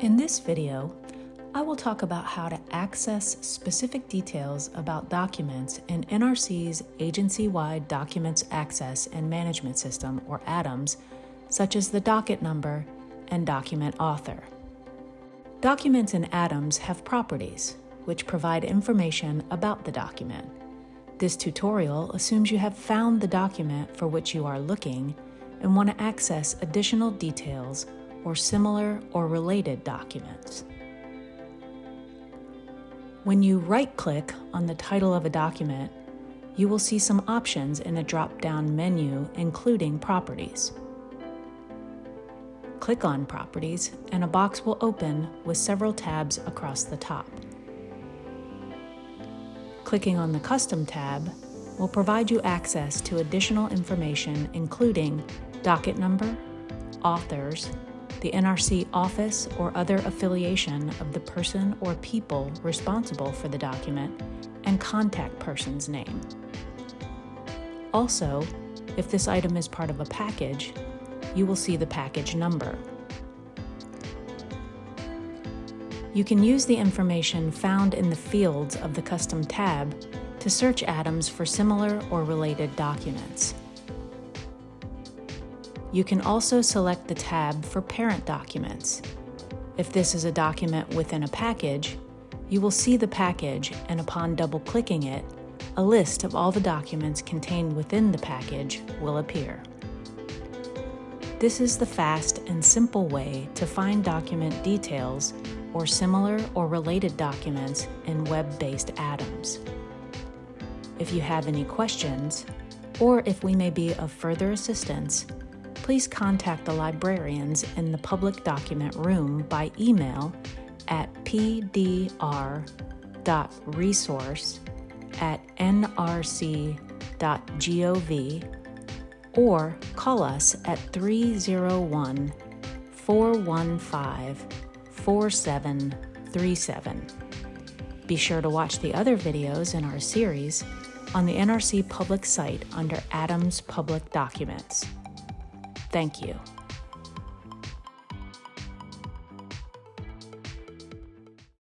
In this video, I will talk about how to access specific details about documents in NRC's agency-wide Documents Access and Management System, or ADAMS, such as the docket number and document author. Documents in ADAMS have properties, which provide information about the document. This tutorial assumes you have found the document for which you are looking and want to access additional details or similar or related documents. When you right-click on the title of a document, you will see some options in a drop-down menu including Properties. Click on Properties and a box will open with several tabs across the top. Clicking on the Custom tab will provide you access to additional information including docket number, authors, the NRC office or other affiliation of the person or people responsible for the document, and contact person's name. Also, if this item is part of a package, you will see the package number. You can use the information found in the fields of the Custom tab to search ADAMS for similar or related documents. You can also select the tab for Parent Documents. If this is a document within a package, you will see the package and upon double-clicking it, a list of all the documents contained within the package will appear. This is the fast and simple way to find document details or similar or related documents in web-based ADAMS. If you have any questions, or if we may be of further assistance, please contact the librarians in the public document room by email at pdr.resource at nrc.gov or call us at 301 415 4737. Be sure to watch the other videos in our series on the NRC public site under ADAMS Public Documents. Thank you.